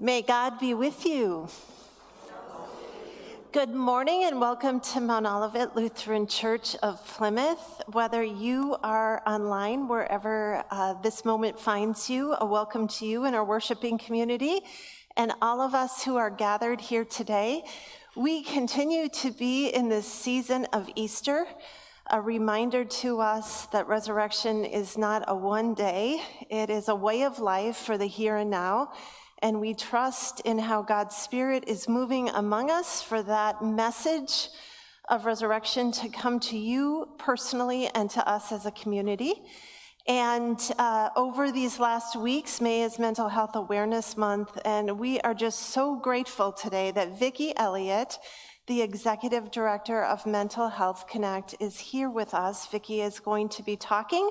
May God be with you. Good morning and welcome to Mount Olivet Lutheran Church of Plymouth. Whether you are online, wherever uh, this moment finds you, a welcome to you and our worshiping community and all of us who are gathered here today. We continue to be in this season of Easter, a reminder to us that resurrection is not a one day, it is a way of life for the here and now and we trust in how God's Spirit is moving among us for that message of resurrection to come to you personally and to us as a community. And uh, over these last weeks, May is Mental Health Awareness Month, and we are just so grateful today that Vicki Elliott the executive director of Mental Health Connect is here with us. Vicki is going to be talking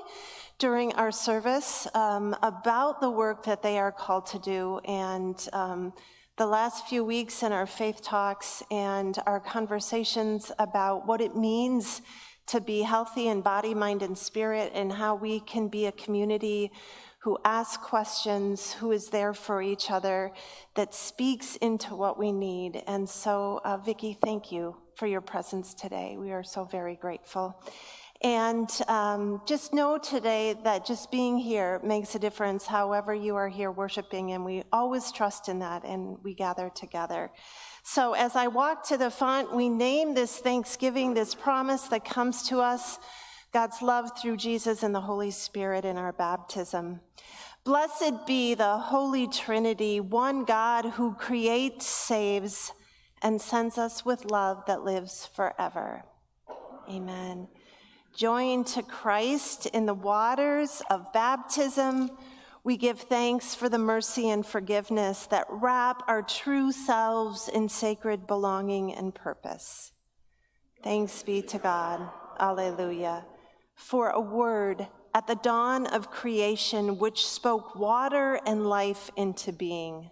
during our service um, about the work that they are called to do and um, the last few weeks in our faith talks and our conversations about what it means to be healthy in body, mind, and spirit and how we can be a community who asks questions, who is there for each other, that speaks into what we need. And so, uh, Vicki, thank you for your presence today. We are so very grateful. And um, just know today that just being here makes a difference, however, you are here worshiping, and we always trust in that, and we gather together. So, as I walk to the font, we name this Thanksgiving, this promise that comes to us God's love through Jesus and the Holy Spirit in our baptism. Blessed be the Holy Trinity, one God who creates, saves, and sends us with love that lives forever. Amen. Joined to Christ in the waters of baptism, we give thanks for the mercy and forgiveness that wrap our true selves in sacred belonging and purpose. Thanks be to God. Alleluia for a word at the dawn of creation which spoke water and life into being.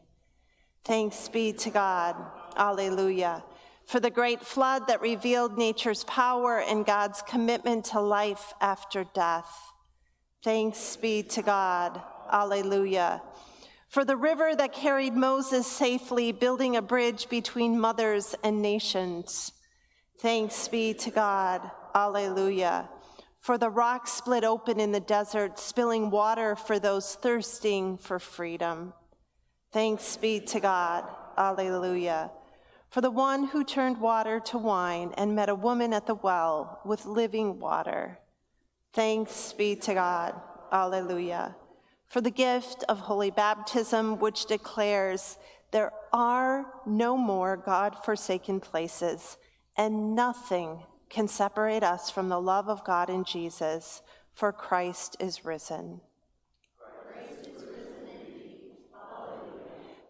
Thanks be to God. Alleluia. For the great flood that revealed nature's power and God's commitment to life after death. Thanks be to God. Alleluia. For the river that carried Moses safely, building a bridge between mothers and nations. Thanks be to God. Alleluia for the rock split open in the desert, spilling water for those thirsting for freedom. Thanks be to God. Alleluia. For the one who turned water to wine and met a woman at the well with living water. Thanks be to God. Alleluia. For the gift of holy baptism, which declares there are no more God forsaken places, and nothing can separate us from the love of God in Jesus, for Christ is risen.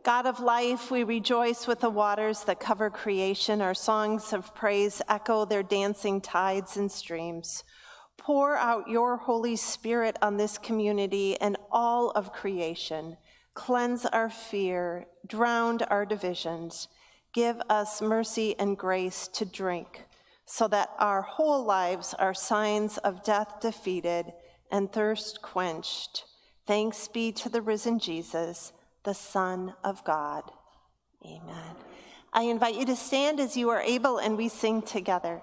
God of life, we rejoice with the waters that cover creation. Our songs of praise echo their dancing tides and streams. Pour out your Holy Spirit on this community and all of creation. Cleanse our fear, drown our divisions. Give us mercy and grace to drink so that our whole lives are signs of death defeated and thirst quenched. Thanks be to the risen Jesus, the Son of God. Amen. I invite you to stand as you are able and we sing together.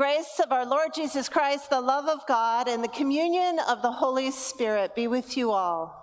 Grace of our Lord Jesus Christ, the love of God, and the communion of the Holy Spirit be with you all.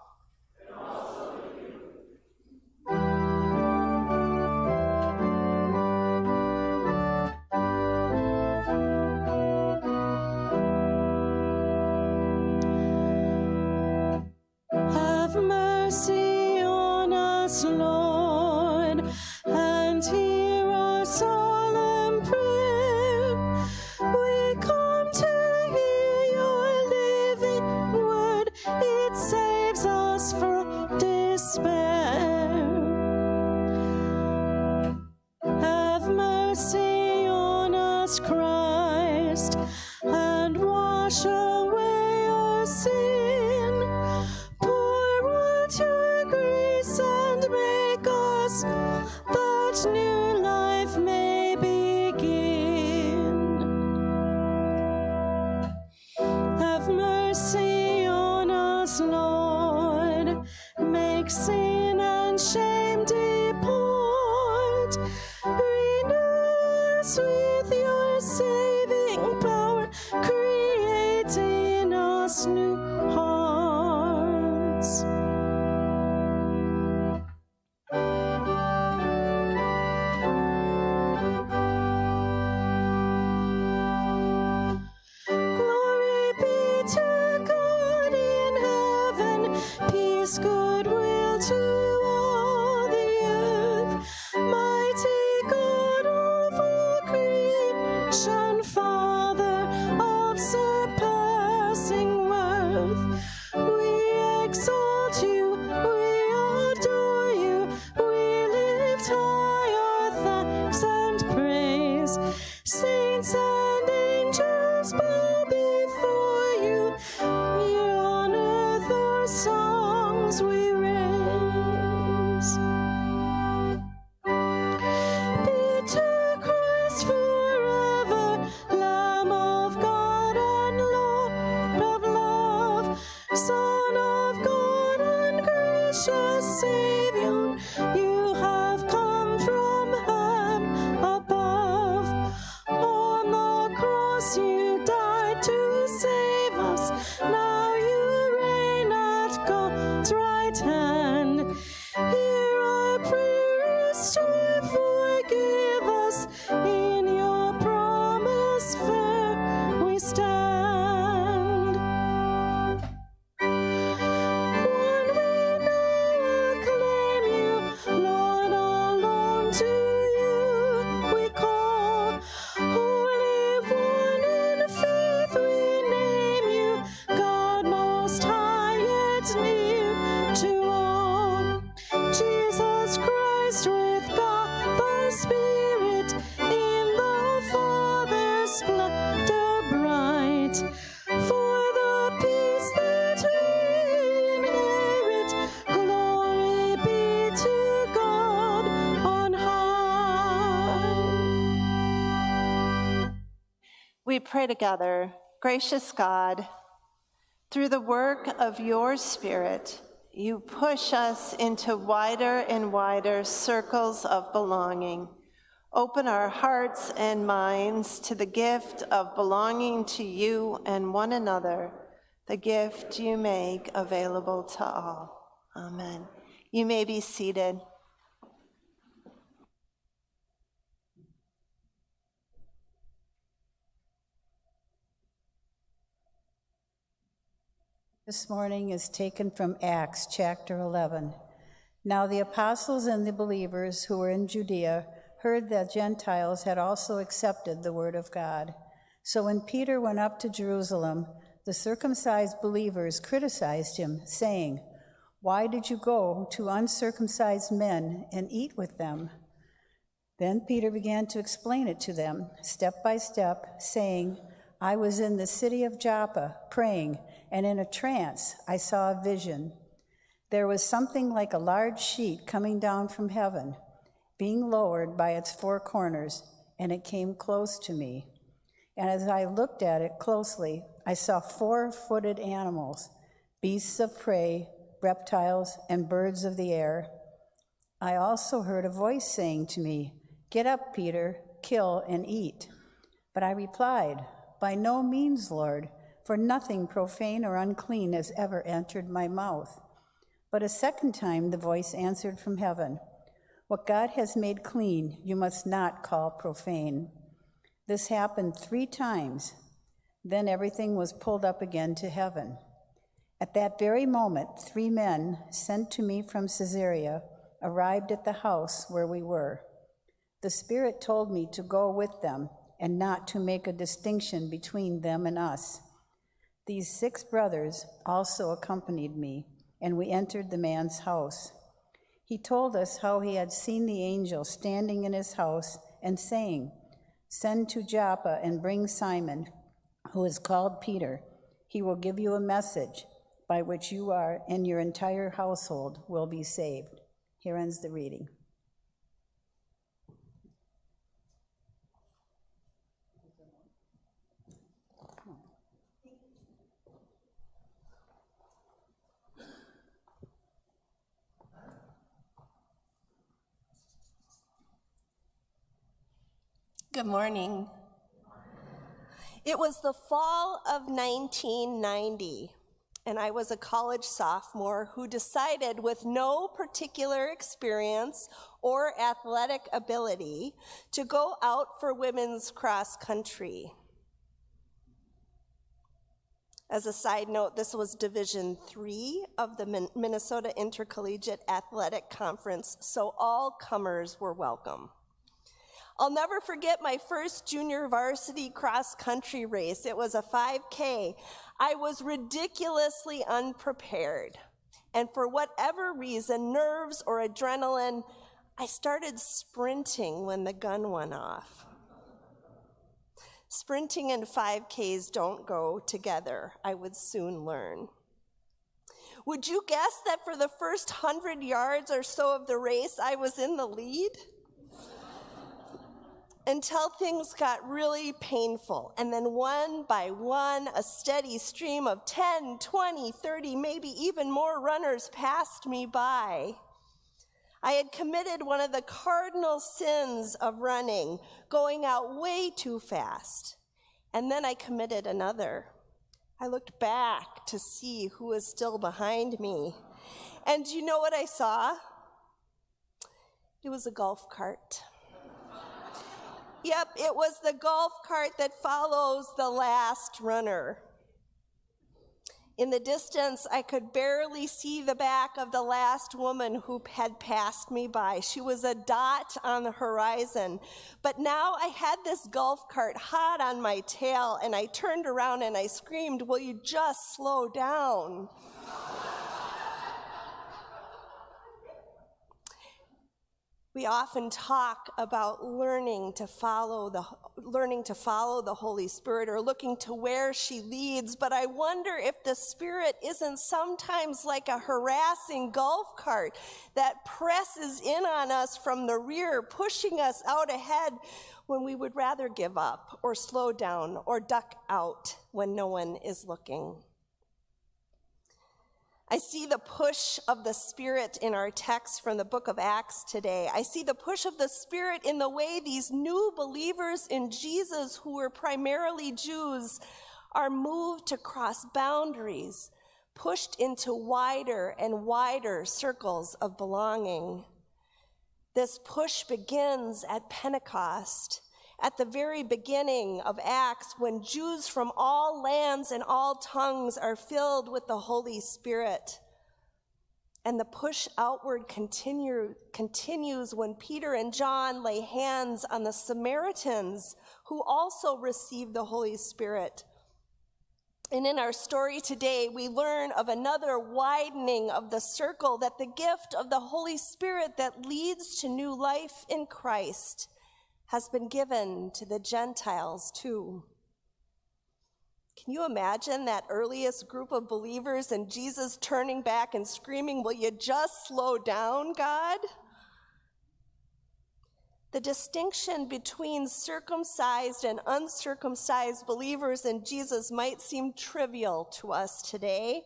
Together, gracious God, through the work of your Spirit, you push us into wider and wider circles of belonging. Open our hearts and minds to the gift of belonging to you and one another, the gift you make available to all. Amen. You may be seated. This morning is taken from Acts chapter 11. Now the apostles and the believers who were in Judea heard that Gentiles had also accepted the word of God. So when Peter went up to Jerusalem, the circumcised believers criticized him, saying, Why did you go to uncircumcised men and eat with them? Then Peter began to explain it to them, step by step, saying, I was in the city of Joppa praying and in a trance I saw a vision. There was something like a large sheet coming down from heaven, being lowered by its four corners, and it came close to me. And as I looked at it closely, I saw four footed animals, beasts of prey, reptiles, and birds of the air. I also heard a voice saying to me, Get up, Peter, kill and eat. But I replied, By no means, Lord for nothing profane or unclean has ever entered my mouth. But a second time the voice answered from heaven, What God has made clean, you must not call profane. This happened three times. Then everything was pulled up again to heaven. At that very moment, three men sent to me from Caesarea arrived at the house where we were. The Spirit told me to go with them and not to make a distinction between them and us. These six brothers also accompanied me, and we entered the man's house. He told us how he had seen the angel standing in his house and saying, Send to Joppa and bring Simon, who is called Peter. He will give you a message by which you are and your entire household will be saved. Here ends the reading. Good morning. It was the fall of 1990, and I was a college sophomore who decided, with no particular experience or athletic ability, to go out for women's cross country. As a side note, this was Division Three of the Minnesota Intercollegiate Athletic Conference, so all comers were welcome. I'll never forget my first junior varsity cross country race. It was a 5K. I was ridiculously unprepared. And for whatever reason, nerves or adrenaline, I started sprinting when the gun went off. Sprinting and 5Ks don't go together, I would soon learn. Would you guess that for the first 100 yards or so of the race, I was in the lead? Until things got really painful. And then one by one, a steady stream of 10, 20, 30, maybe even more runners passed me by. I had committed one of the cardinal sins of running, going out way too fast. And then I committed another. I looked back to see who was still behind me. And do you know what I saw? It was a golf cart. Yep, it was the golf cart that follows the last runner. In the distance, I could barely see the back of the last woman who had passed me by. She was a dot on the horizon. But now I had this golf cart hot on my tail, and I turned around and I screamed, Will you just slow down? We often talk about learning to follow the learning to follow the Holy Spirit or looking to where she leads, but I wonder if the Spirit isn't sometimes like a harassing golf cart that presses in on us from the rear, pushing us out ahead when we would rather give up or slow down or duck out when no one is looking. I see the push of the Spirit in our text from the book of Acts today. I see the push of the Spirit in the way these new believers in Jesus, who were primarily Jews, are moved to cross boundaries, pushed into wider and wider circles of belonging. This push begins at Pentecost at the very beginning of Acts when Jews from all lands and all tongues are filled with the Holy Spirit. And the push outward continue, continues when Peter and John lay hands on the Samaritans who also received the Holy Spirit. And in our story today, we learn of another widening of the circle that the gift of the Holy Spirit that leads to new life in Christ has been given to the Gentiles too. Can you imagine that earliest group of believers and Jesus turning back and screaming, Will you just slow down, God? The distinction between circumcised and uncircumcised believers in Jesus might seem trivial to us today,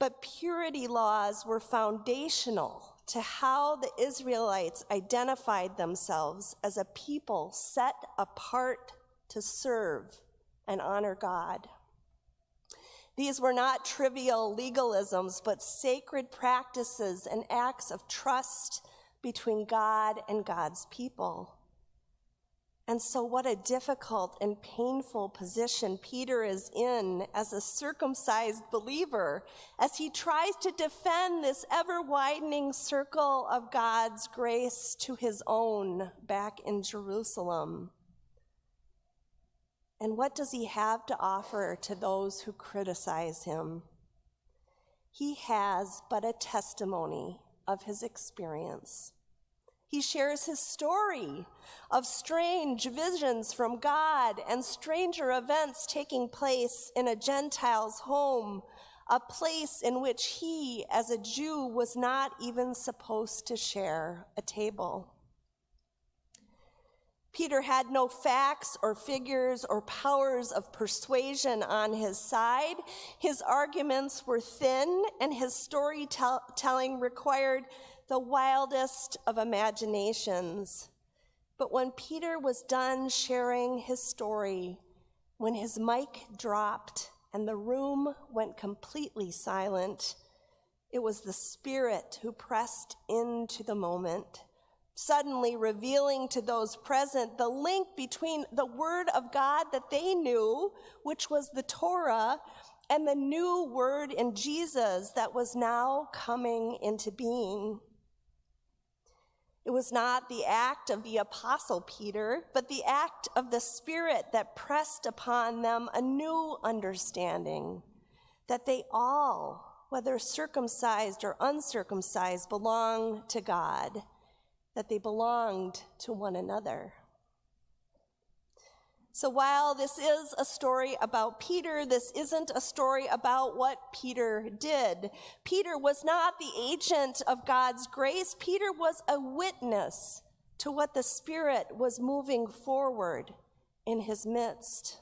but purity laws were foundational to how the Israelites identified themselves as a people set apart to serve and honor God. These were not trivial legalisms, but sacred practices and acts of trust between God and God's people. And so, what a difficult and painful position Peter is in as a circumcised believer as he tries to defend this ever widening circle of God's grace to his own back in Jerusalem. And what does he have to offer to those who criticize him? He has but a testimony of his experience. He shares his story of strange visions from God and stranger events taking place in a Gentile's home, a place in which he, as a Jew, was not even supposed to share a table. Peter had no facts or figures or powers of persuasion on his side. His arguments were thin, and his storytelling required the wildest of imaginations. But when Peter was done sharing his story, when his mic dropped and the room went completely silent, it was the Spirit who pressed into the moment, suddenly revealing to those present the link between the Word of God that they knew, which was the Torah, and the new Word in Jesus that was now coming into being. It was not the act of the apostle Peter, but the act of the Spirit that pressed upon them a new understanding that they all, whether circumcised or uncircumcised, belong to God, that they belonged to one another. So while this is a story about Peter, this isn't a story about what Peter did. Peter was not the agent of God's grace. Peter was a witness to what the Spirit was moving forward in his midst.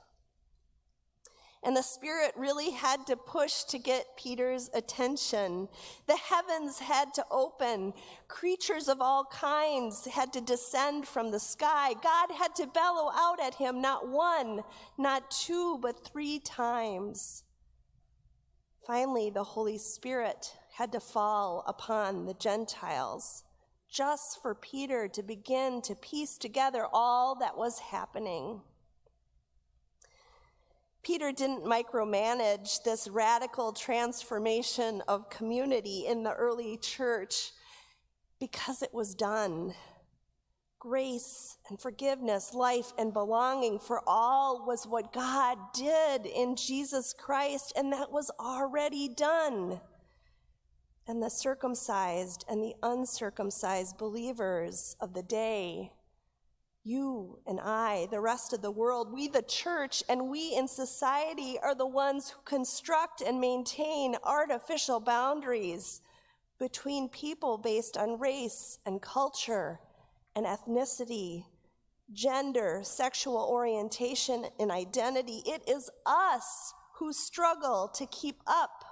And the Spirit really had to push to get Peter's attention. The heavens had to open. Creatures of all kinds had to descend from the sky. God had to bellow out at him not one, not two, but three times. Finally, the Holy Spirit had to fall upon the Gentiles just for Peter to begin to piece together all that was happening. Peter didn't micromanage this radical transformation of community in the early church because it was done. Grace and forgiveness, life and belonging for all was what God did in Jesus Christ, and that was already done. and the circumcised and the uncircumcised believers of the day, you and I, the rest of the world, we, the church, and we in society are the ones who construct and maintain artificial boundaries between people based on race and culture and ethnicity, gender, sexual orientation, and identity. It is us who struggle to keep up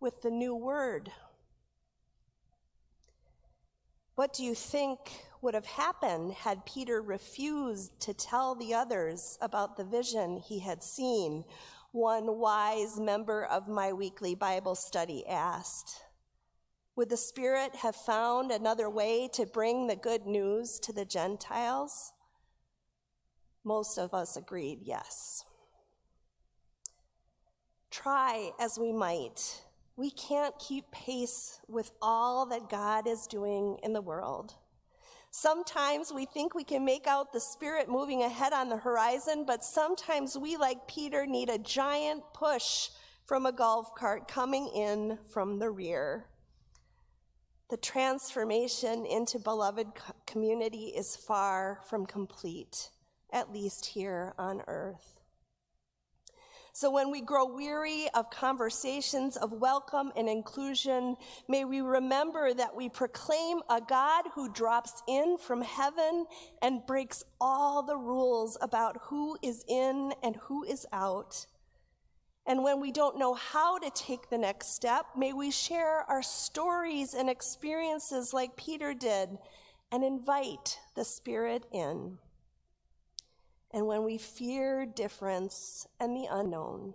with the new word. What do you think would have happened had Peter refused to tell the others about the vision he had seen? One wise member of my weekly Bible study asked. Would the Spirit have found another way to bring the good news to the Gentiles? Most of us agreed yes. Try as we might, we can't keep pace with all that God is doing in the world. Sometimes we think we can make out the Spirit moving ahead on the horizon, but sometimes we, like Peter, need a giant push from a golf cart coming in from the rear. The transformation into beloved community is far from complete, at least here on earth. So when we grow weary of conversations of welcome and inclusion, may we remember that we proclaim a God who drops in from heaven and breaks all the rules about who is in and who is out. And when we don't know how to take the next step, may we share our stories and experiences like Peter did and invite the Spirit in. And when we fear difference and the unknown,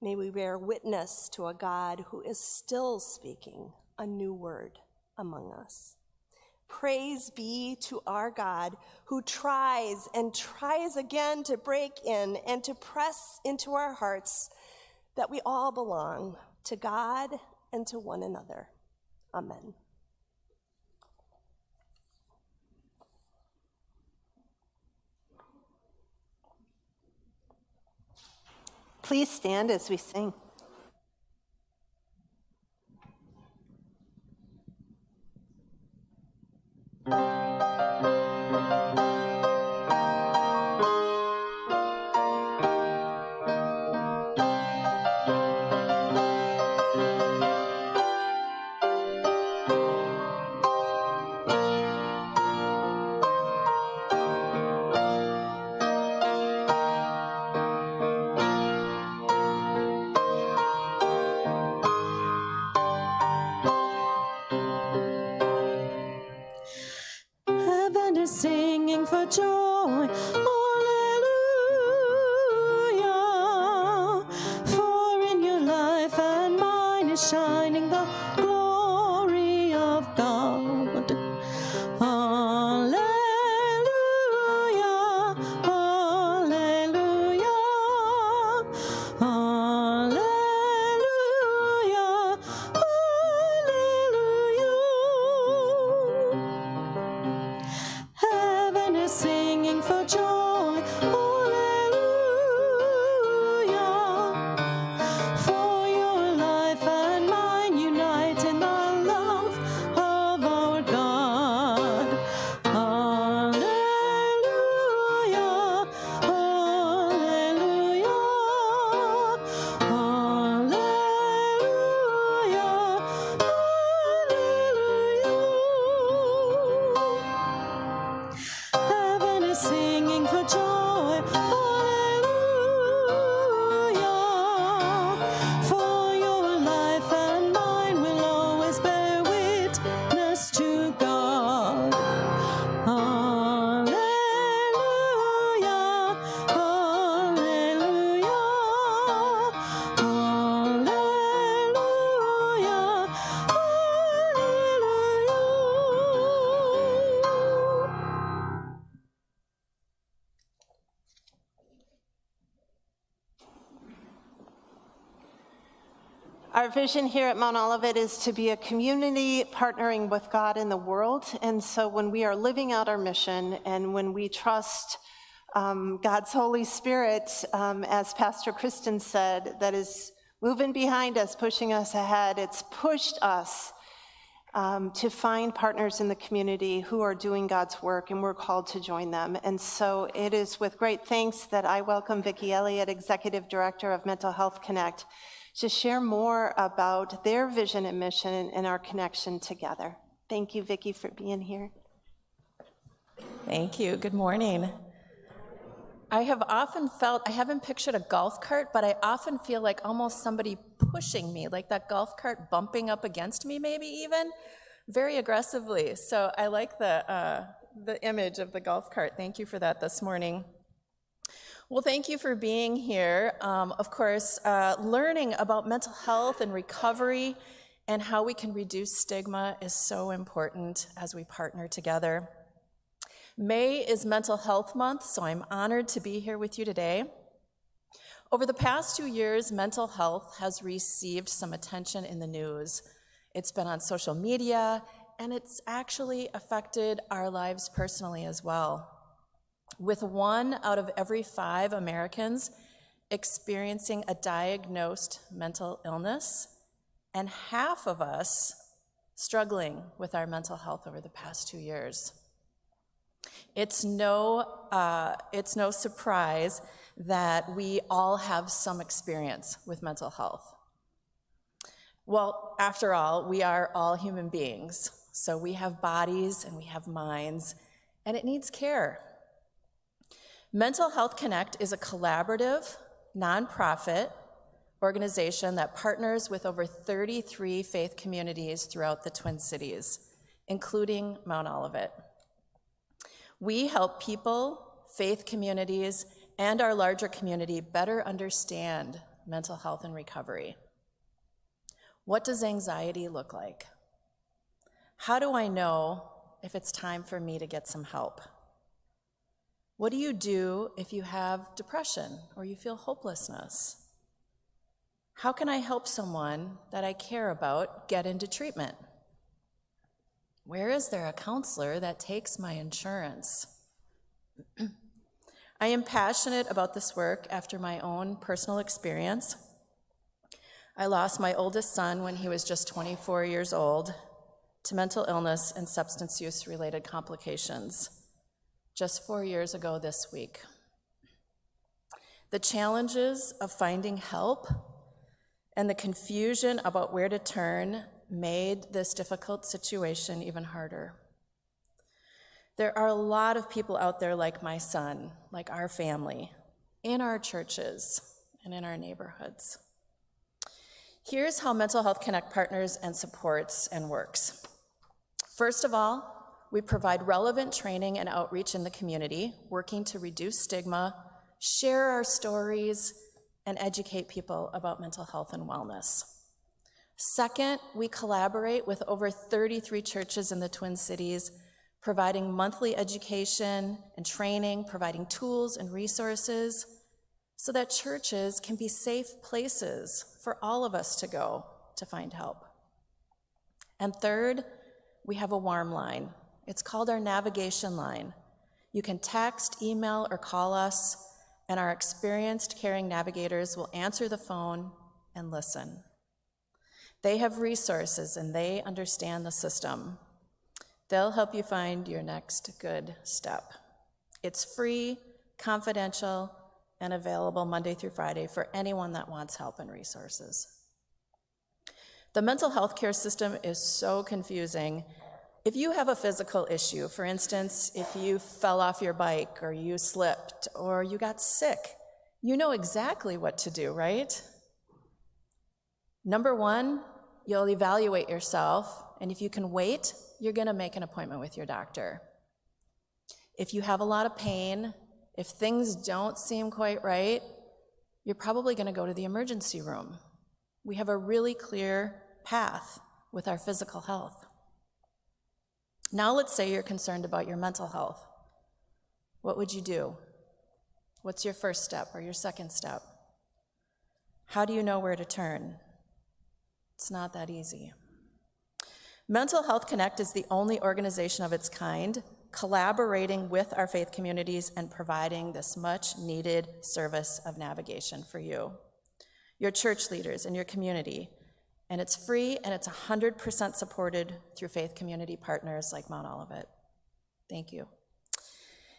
may we bear witness to a God who is still speaking a new word among us. Praise be to our God who tries and tries again to break in and to press into our hearts that we all belong to God and to one another. Amen. Please stand as we sing. Our vision here at Mount Olivet is to be a community partnering with God in the world. And so when we are living out our mission and when we trust um, God's Holy Spirit, um, as Pastor Kristen said, that is moving behind us, pushing us ahead, it's pushed us um, to find partners in the community who are doing God's work, and we're called to join them. And so it is with great thanks that I welcome Vicki Elliott, Executive Director of Mental Health Connect, to share more about their vision and mission and our connection together. Thank you, Vicki, for being here. Thank you. Good morning. I have often felt, I haven't pictured a golf cart, but I often feel like almost somebody pushing me, like that golf cart bumping up against me, maybe even very aggressively. So I like the, uh, the image of the golf cart. Thank you for that this morning. Well, thank you for being here. Um, of course, uh, learning about mental health and recovery and how we can reduce stigma is so important as we partner together. May is Mental Health Month, so I'm honored to be here with you today. Over the past two years, mental health has received some attention in the news. It's been on social media, and it's actually affected our lives personally as well. With one out of every five Americans experiencing a diagnosed mental illness, and half of us struggling with our mental health over the past two years. It's no, uh, it's no surprise that we all have some experience with mental health. Well, after all, we are all human beings, so we have bodies and we have minds, and it needs care. Mental Health Connect is a collaborative, nonprofit organization that partners with over 33 faith communities throughout the Twin Cities, including Mount Olivet. We help people, faith communities, and our larger community better understand mental health and recovery. What does anxiety look like? How do I know if it's time for me to get some help? What do you do if you have depression or you feel hopelessness? How can I help someone that I care about get into treatment? Where is there a counselor that takes my insurance? I am passionate about this work after my own personal experience. I lost my oldest son when he was just 24 years old to mental illness and substance use related complications just four years ago this week. The challenges of finding help and the confusion about where to turn made this difficult situation even harder. There are a lot of people out there like my son, like our family, in our churches and in our neighborhoods. Here's how Mental Health Connect partners and supports and works. First of all, we provide relevant training and outreach in the community, working to reduce stigma, share our stories, and educate people about mental health and wellness. Second, we collaborate with over 33 churches in the Twin Cities, providing monthly education and training, providing tools and resources so that churches can be safe places for all of us to go to find help. And third, we have a warm line. It's called our navigation line. You can text, email, or call us, and our experienced caring navigators will answer the phone and listen. They have resources and they understand the system. They'll help you find your next good step. It's free, confidential, and available Monday through Friday for anyone that wants help and resources. The mental health care system is so confusing. If you have a physical issue, for instance, if you fell off your bike or you slipped or you got sick, you know exactly what to do, right? Number one, you'll evaluate yourself, and if you can wait, you're gonna make an appointment with your doctor. If you have a lot of pain, if things don't seem quite right, you're probably gonna go to the emergency room. We have a really clear path with our physical health. Now let's say you're concerned about your mental health. What would you do? What's your first step or your second step? How do you know where to turn? It's not that easy. Mental Health Connect is the only organization of its kind collaborating with our faith communities and providing this much needed service of navigation for you, your church leaders, and your community. And it's free and it's 100% supported through faith community partners like Mount Olivet. Thank you.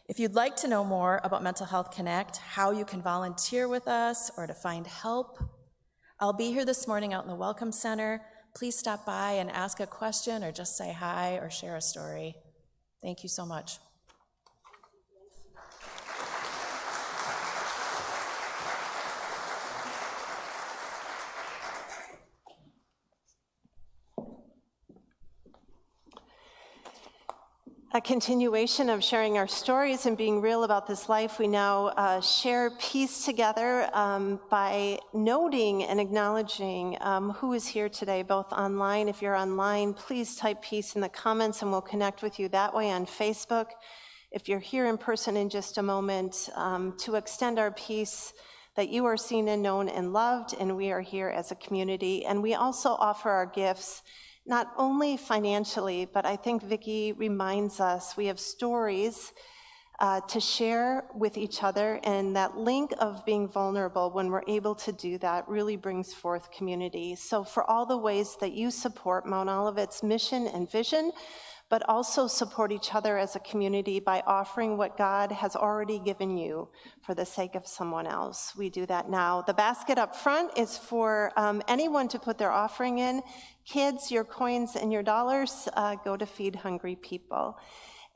If you'd like to know more about Mental Health Connect, how you can volunteer with us, or to find help, I'll be here this morning out in the Welcome Center. Please stop by and ask a question or just say hi or share a story. Thank you so much. A continuation of sharing our stories and being real about this life, we now uh, share peace together um, by noting and acknowledging um, who is here today, both online. If you're online, please type peace in the comments and we'll connect with you that way on Facebook. If you're here in person in just a moment, um, to extend our peace that you are seen and known and loved, and we are here as a community. And we also offer our gifts not only financially, but I think Vicki reminds us we have stories uh, to share with each other, and that link of being vulnerable when we're able to do that really brings forth community. So, for all the ways that you support Mount Olivet's mission and vision, but also support each other as a community by offering what God has already given you for the sake of someone else. We do that now. The basket up front is for um, anyone to put their offering in. Kids, your coins and your dollars uh, go to feed hungry people.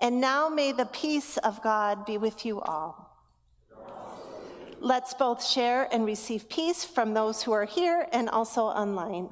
And now may the peace of God be with you all. Let's both share and receive peace from those who are here and also online.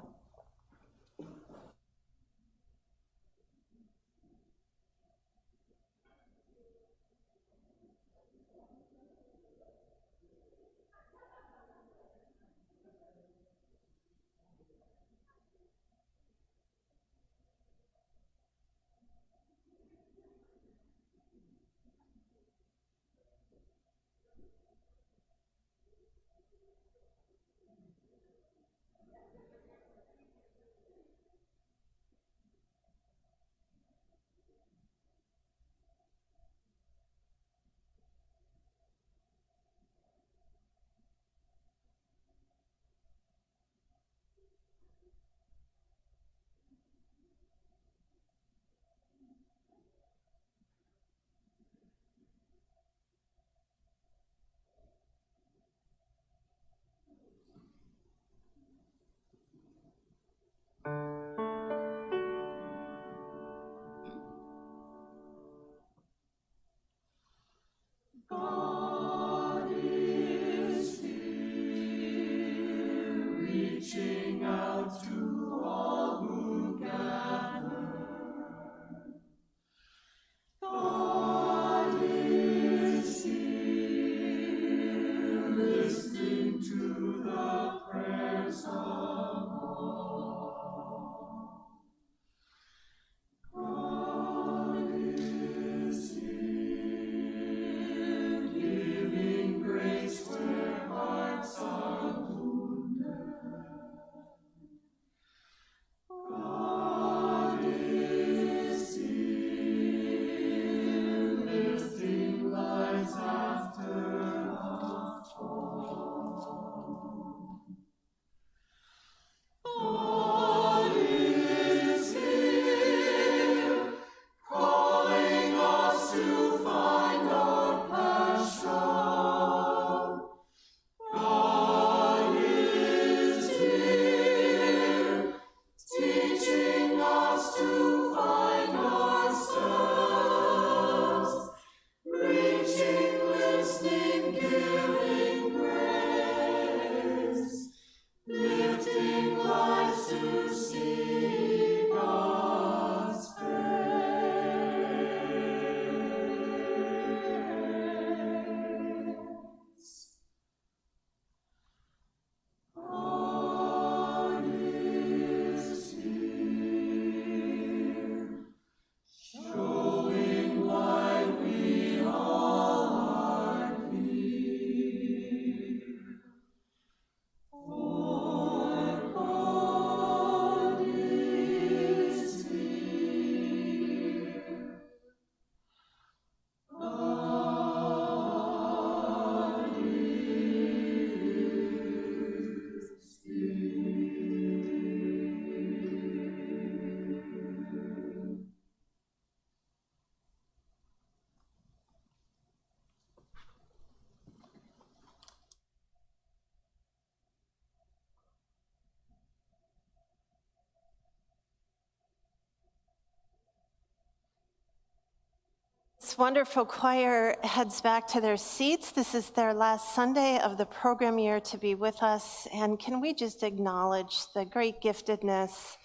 This wonderful choir heads back to their seats, this is their last Sunday of the program year to be with us. And can we just acknowledge the great giftedness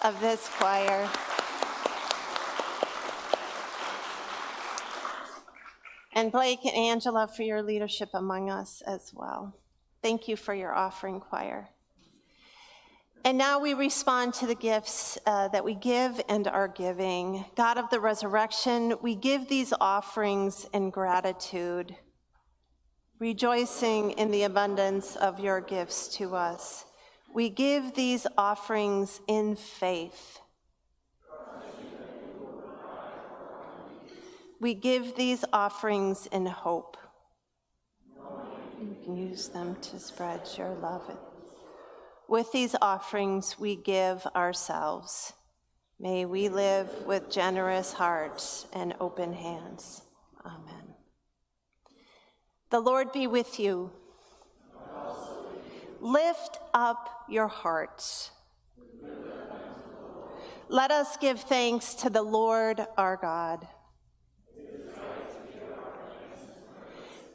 of this choir? And Blake and Angela for your leadership among us as well. Thank you for your offering, choir. And now we respond to the gifts uh, that we give and are giving. God of the resurrection, we give these offerings in gratitude, rejoicing in the abundance of your gifts to us. We give these offerings in faith. We give these offerings in hope. You can use them to spread your love. With these offerings, we give ourselves. May we live with generous hearts and open hands. Amen. The Lord be with you. Lift up your hearts. Let us give thanks to the Lord our God.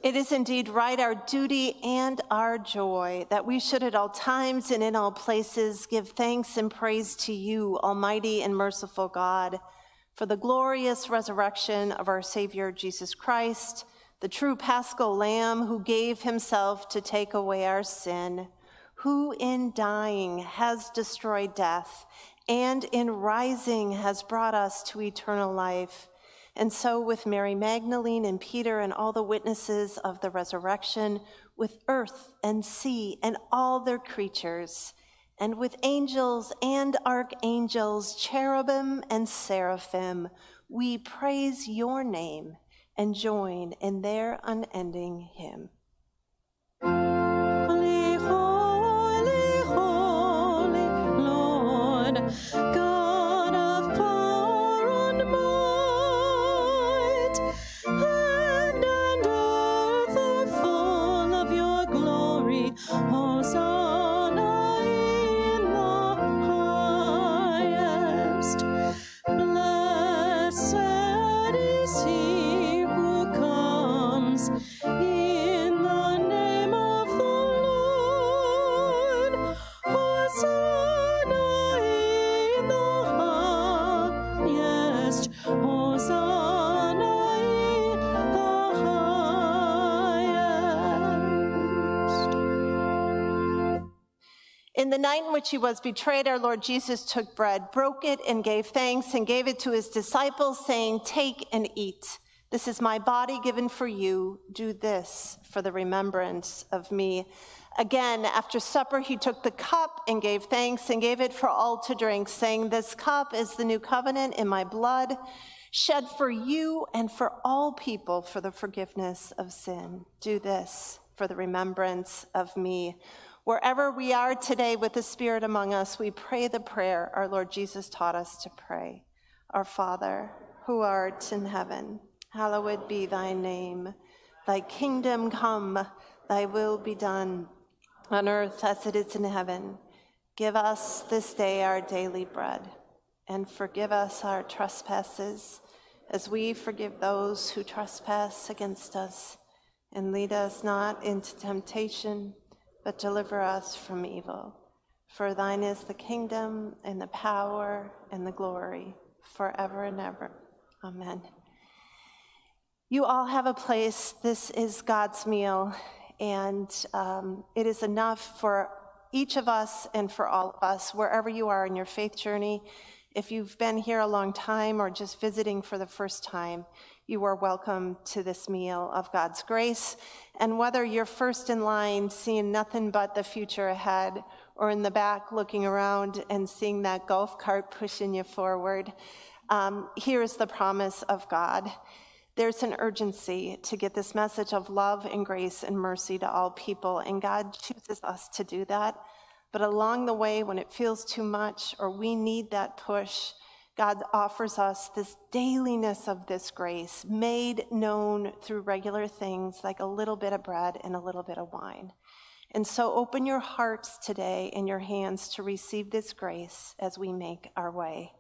It is indeed right, our duty and our joy, that we should at all times and in all places give thanks and praise to you, Almighty and merciful God, for the glorious resurrection of our Savior Jesus Christ, the true paschal Lamb who gave himself to take away our sin, who in dying has destroyed death, and in rising has brought us to eternal life and so, with Mary Magdalene and Peter and all the witnesses of the resurrection, with earth and sea and all their creatures, and with angels and archangels, cherubim and seraphim, we praise your name and join in their unending hymn. Holy, holy, holy Lord, In the night in which he was betrayed, our Lord Jesus took bread, broke it, and gave thanks, and gave it to his disciples, saying, Take and eat. This is my body given for you. Do this for the remembrance of me. Again, after supper, he took the cup and gave thanks and gave it for all to drink, saying, This cup is the new covenant in my blood, shed for you and for all people for the forgiveness of sin. Do this for the remembrance of me. Wherever we are today with the Spirit among us, we pray the prayer our Lord Jesus taught us to pray. Our Father, who art in heaven, hallowed be thy name. Thy kingdom come, thy will be done, on earth as it is in heaven. Give us this day our daily bread, and forgive us our trespasses, as we forgive those who trespass against us. And lead us not into temptation, but deliver us from evil. For thine is the kingdom, and the power, and the glory, forever and ever. Amen. You all have a place. This is God's meal, and um, it is enough for each of us and for all of us, wherever you are in your faith journey. If you've been here a long time or just visiting for the first time, you are welcome to this meal of God's grace. And whether you're first in line seeing nothing but the future ahead, or in the back looking around and seeing that golf cart pushing you forward, um, here is the promise of God. There's an urgency to get this message of love and grace and mercy to all people, and God chooses us to do that. But along the way, when it feels too much or we need that push, God offers us this dailiness of this grace made known through regular things like a little bit of bread and a little bit of wine. And so open your hearts today and your hands to receive this grace as we make our way.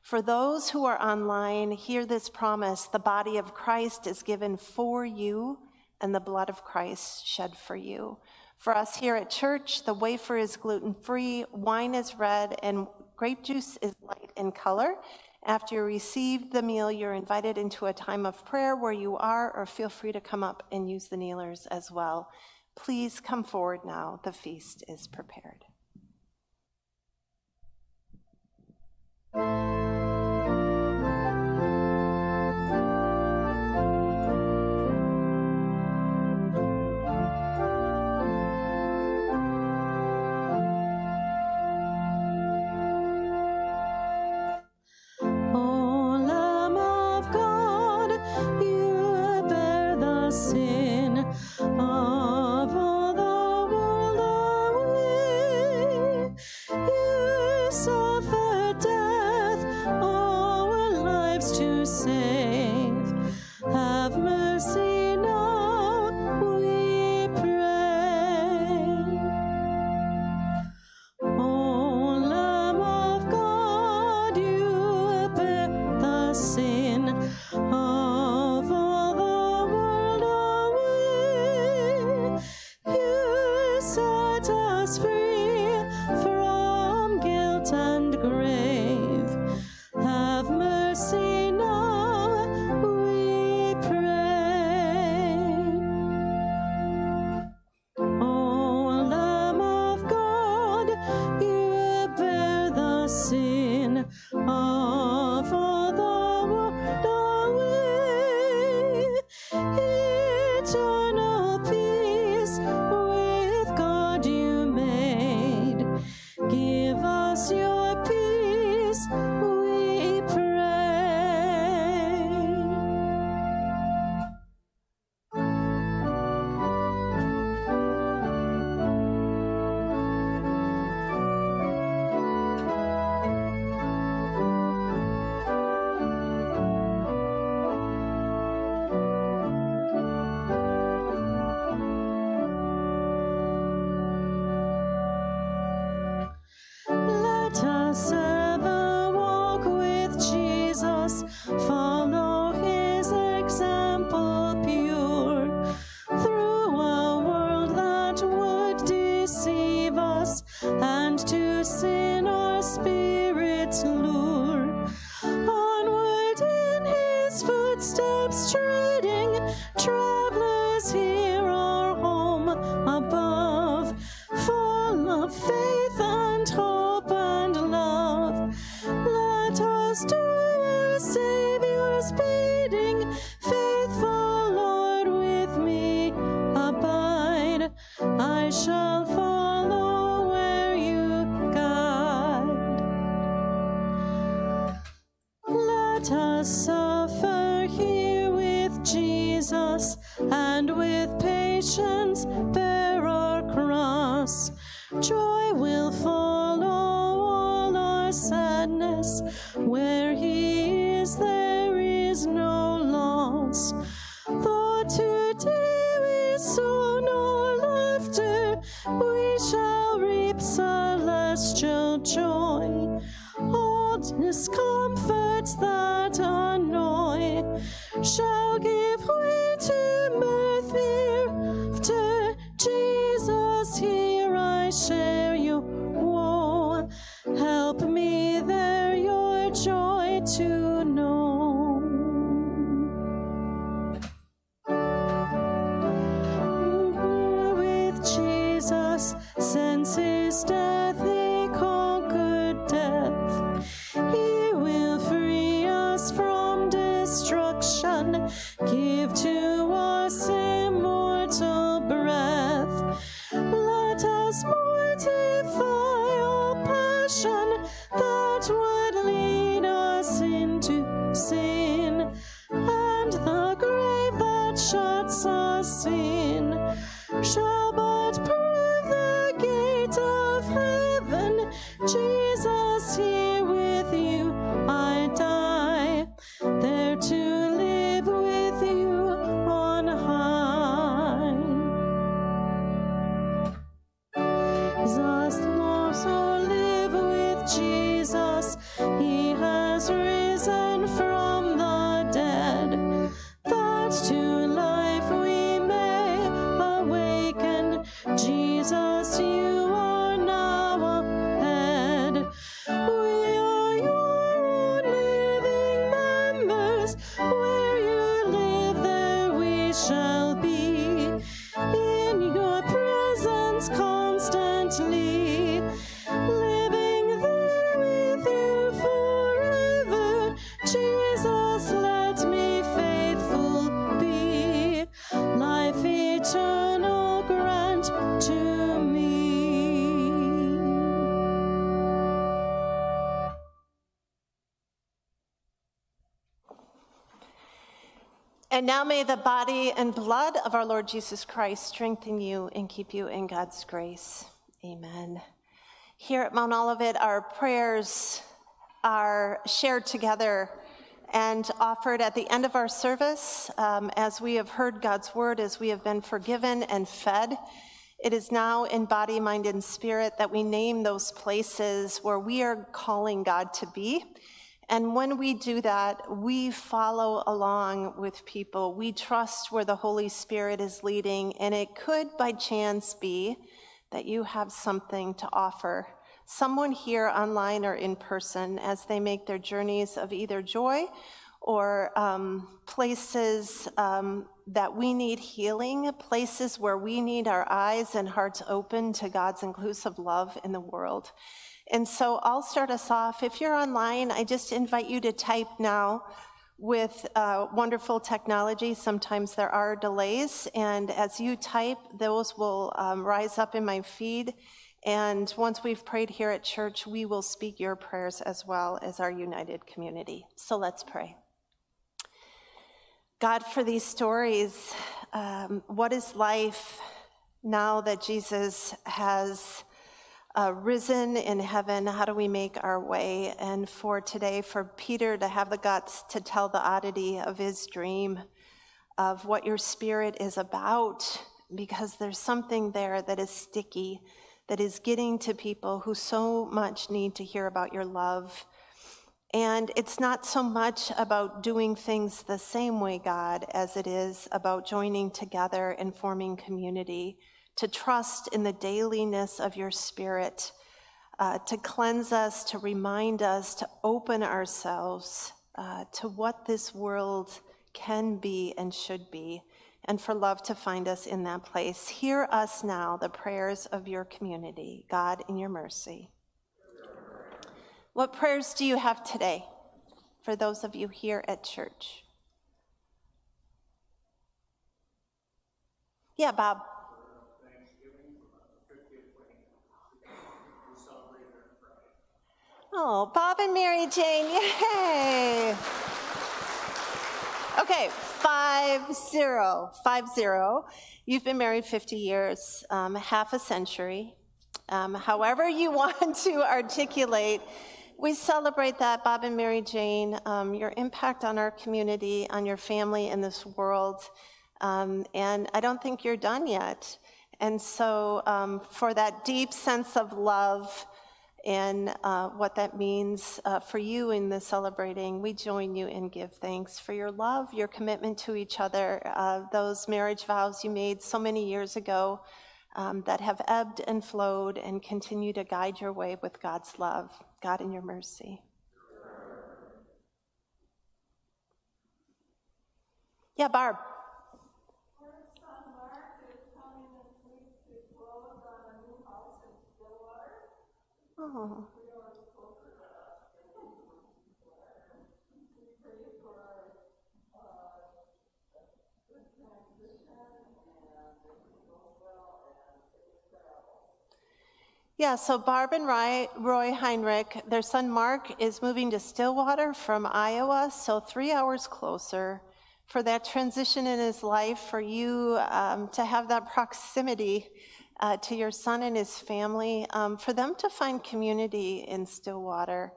For those who are online, hear this promise the body of Christ is given for you, and the blood of Christ shed for you. For us here at church, the wafer is gluten free, wine is red, and Grape juice is light in color. After you receive the meal, you're invited into a time of prayer where you are, or feel free to come up and use the kneelers as well. Please come forward now. The feast is prepared. Where he is, there is no loss. For today we saw no laughter, we shall reap celestial joy. All discomforts that And now may the body and blood of our Lord Jesus Christ strengthen you and keep you in God's grace. Amen. Here at Mount Olivet, our prayers are shared together and offered at the end of our service um, as we have heard God's word, as we have been forgiven and fed. It is now in body, mind, and spirit that we name those places where we are calling God to be. And when we do that, we follow along with people. We trust where the Holy Spirit is leading, and it could by chance be that you have something to offer. Someone here online or in person as they make their journeys of either joy or um, places um, that we need healing, places where we need our eyes and hearts open to God's inclusive love in the world. And so I'll start us off. If you're online, I just invite you to type now with uh, wonderful technology. Sometimes there are delays, and as you type, those will um, rise up in my feed. And once we've prayed here at church, we will speak your prayers as well as our united community. So let's pray. God, for these stories, um, what is life now that Jesus has uh, risen in heaven? How do we make our way? And for today, for Peter to have the guts to tell the oddity of his dream of what your spirit is about, because there's something there that is sticky, that is getting to people who so much need to hear about your love. And it's not so much about doing things the same way, God, as it is about joining together and forming community, to trust in the dailiness of your spirit, uh, to cleanse us, to remind us, to open ourselves uh, to what this world can be and should be, and for love to find us in that place. Hear us now, the prayers of your community, God, in your mercy. What prayers do you have today for those of you here at church? Yeah, Bob. Oh, Bob and Mary Jane, yay! Okay, five zero, five zero. You've been married 50 years, um, half a century. Um, however, you want to articulate we celebrate that, Bob and Mary Jane, um, your impact on our community, on your family, in this world. Um, and I don't think you're done yet. And so, um, for that deep sense of love and uh, what that means uh, for you in the celebrating, we join you and give thanks for your love, your commitment to each other, uh, those marriage vows you made so many years ago um, that have ebbed and flowed and continue to guide your way with God's love. God, in your mercy. Yeah, Barb. Oh. Yeah, so Barb and Roy, Heinrich, their son Mark is moving to Stillwater from Iowa, so three hours closer. For that transition in his life, for you um, to have that proximity uh, to your son and his family, um, for them to find community in Stillwater,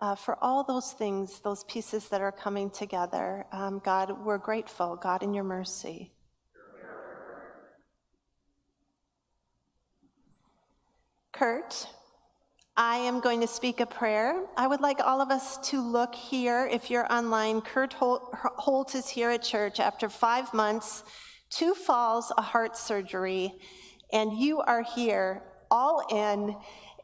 uh, for all those things, those pieces that are coming together. Um, God, we're grateful, God, in your mercy. Kurt, I am going to speak a prayer. I would like all of us to look here. If you're online, Kurt Holt is here at church after five months, two falls, a heart surgery, and you are here all in.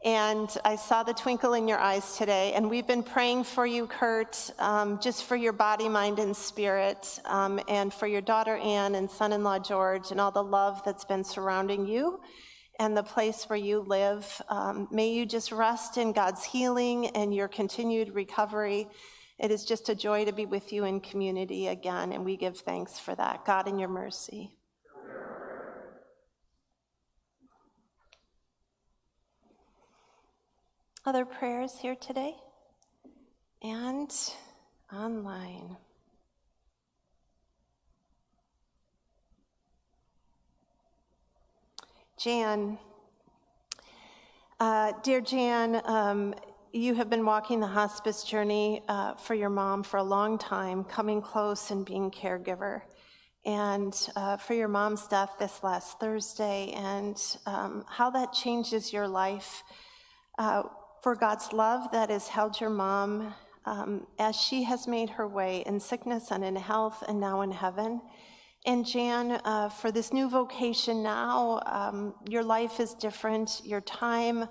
And I saw the twinkle in your eyes today. And we've been praying for you, Kurt, um, just for your body, mind, and spirit, um, and for your daughter Anne and son in law George, and all the love that's been surrounding you and the place where you live. Um, may you just rest in God's healing and your continued recovery. It is just a joy to be with you in community again, and we give thanks for that. God, in your mercy. Other prayers here today and online. Jan, uh, dear Jan, um, you have been walking the hospice journey uh, for your mom for a long time, coming close and being caregiver. And uh, for your mom's death this last Thursday, and um, how that changes your life. Uh, for God's love that has held your mom um, as she has made her way in sickness and in health and now in heaven. And Jan, uh, for this new vocation now, um, your life is different, your time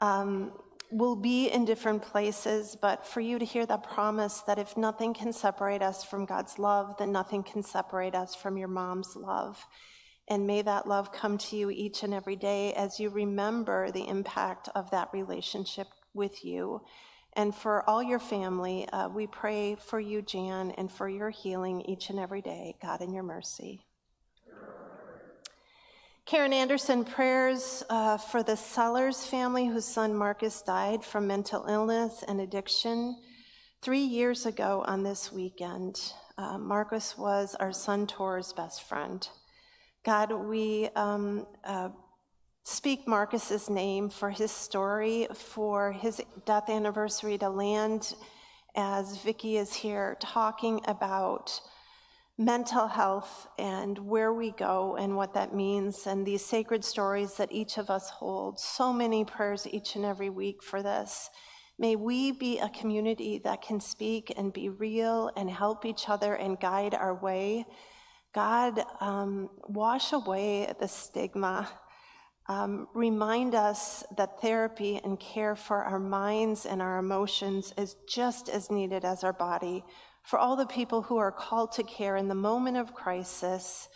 um, will be in different places, but for you to hear that promise that if nothing can separate us from God's love, then nothing can separate us from your mom's love. And may that love come to you each and every day as you remember the impact of that relationship with you. And for all your family, uh, we pray for you, Jan, and for your healing each and every day, God, in your mercy. Karen Anderson prayers uh, for the Sellers family whose son Marcus died from mental illness and addiction three years ago on this weekend. Uh, Marcus was our son Tor's best friend. God, we um, uh, speak Marcus's name for his story, for his death anniversary to land as Vicki is here talking about mental health and where we go and what that means and these sacred stories that each of us hold. So many prayers each and every week for this. May we be a community that can speak and be real and help each other and guide our way God, um, wash away the stigma. Um, remind us that therapy and care for our minds and our emotions is just as needed as our body. For all the people who are called to care in the moment of crisis,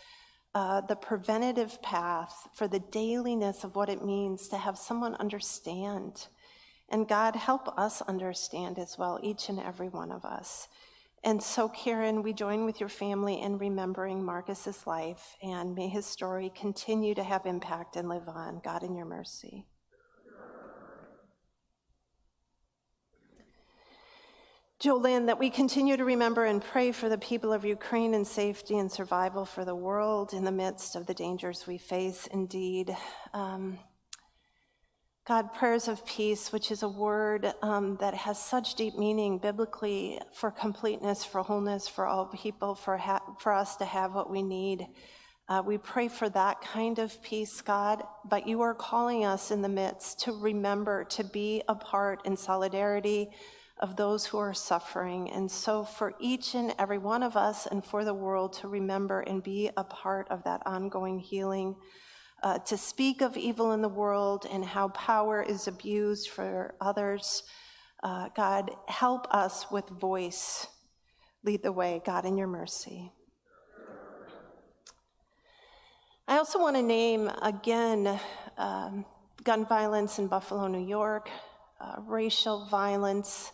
uh, the preventative path for the dailiness of what it means to have someone understand. And God, help us understand as well, each and every one of us. And so, Karen, we join with your family in remembering Marcus's life, and may his story continue to have impact and live on. God, in your mercy. Jolynn, that we continue to remember and pray for the people of Ukraine and safety and survival for the world in the midst of the dangers we face. Indeed, um, God, prayers of peace, which is a word um, that has such deep meaning biblically for completeness, for wholeness, for all people, for, for us to have what we need. Uh, we pray for that kind of peace, God, but you are calling us in the midst to remember to be a part in solidarity of those who are suffering. And so, for each and every one of us and for the world to remember and be a part of that ongoing healing uh, to speak of evil in the world and how power is abused for others. Uh, God, help us with voice. Lead the way, God, in your mercy. I also want to name again um, gun violence in Buffalo, New York, uh, racial violence,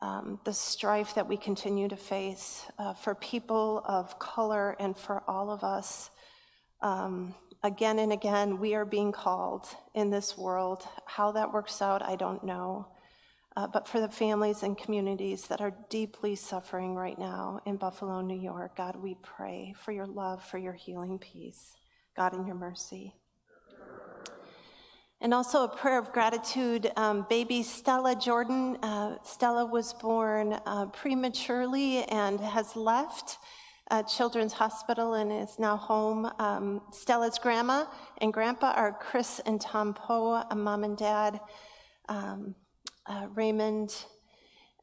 um, the strife that we continue to face uh, for people of color and for all of us. Um, again and again, we are being called in this world. How that works out, I don't know. Uh, but for the families and communities that are deeply suffering right now in Buffalo, New York, God, we pray for your love, for your healing peace. God, in your mercy. And also a prayer of gratitude. Um, baby Stella Jordan. Uh, Stella was born uh, prematurely and has left uh, Children's Hospital and is now home. Um, Stella's grandma and grandpa are Chris and Tom Poe, a mom and dad, um, uh, Raymond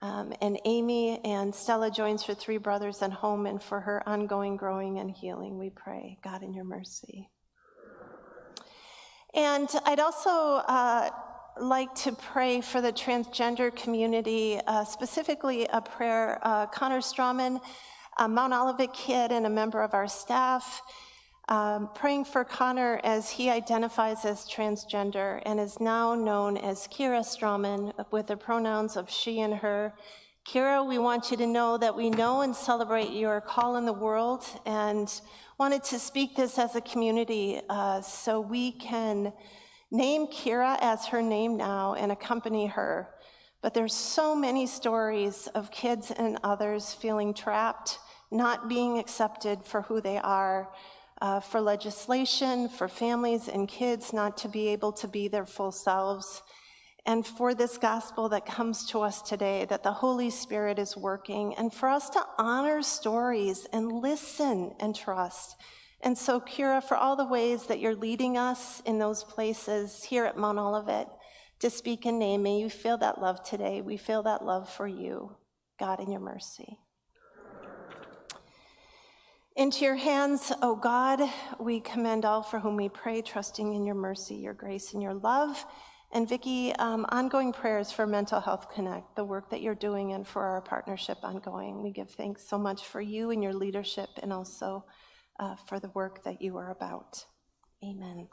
um, and Amy. And Stella joins her three brothers at home, and for her ongoing growing and healing, we pray, God, in your mercy. And I'd also uh, like to pray for the transgender community, uh, specifically a prayer. Uh, Connor Strawman, a Mount Olivet kid and a member of our staff, um, praying for Connor as he identifies as transgender and is now known as Kira Strawman with the pronouns of she and her. Kira, we want you to know that we know and celebrate your call in the world and wanted to speak this as a community uh, so we can name Kira as her name now and accompany her. But there's so many stories of kids and others feeling trapped, not being accepted for who they are, uh, for legislation, for families and kids not to be able to be their full selves, and for this gospel that comes to us today, that the Holy Spirit is working, and for us to honor stories and listen and trust. And so, Kira, for all the ways that you're leading us in those places here at Mount Olivet to speak in name, may you feel that love today. We feel that love for you, God, in your mercy. Into your hands, O God, we commend all for whom we pray, trusting in your mercy, your grace, and your love. And Vicki, um, ongoing prayers for Mental Health Connect, the work that you're doing, and for our partnership ongoing. We give thanks so much for you and your leadership, and also uh, for the work that you are about. Amen.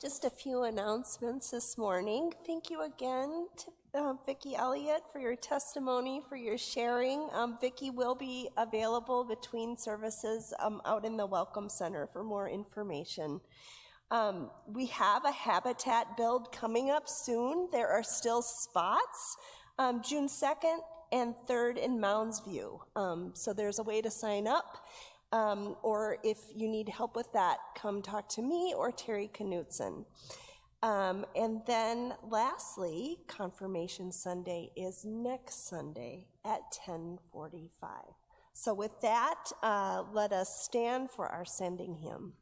Just a few announcements this morning. Thank you again to uh, Vicki Elliott for your testimony, for your sharing. Um, Vicki will be available between services um, out in the Welcome Center for more information. Um, we have a habitat build coming up soon. There are still spots, um, June 2nd and 3rd in Mounds View. Um, so there's a way to sign up. Um, or if you need help with that, come talk to me or Terry Knutson. Um, and then lastly, Confirmation Sunday is next Sunday at 1045. So with that, uh, let us stand for our sending hymn.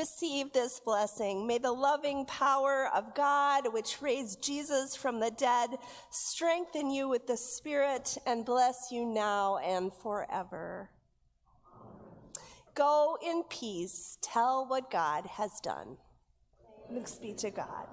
Receive this blessing. May the loving power of God, which raised Jesus from the dead, strengthen you with the Spirit and bless you now and forever. Go in peace, tell what God has done. Thanks be to God.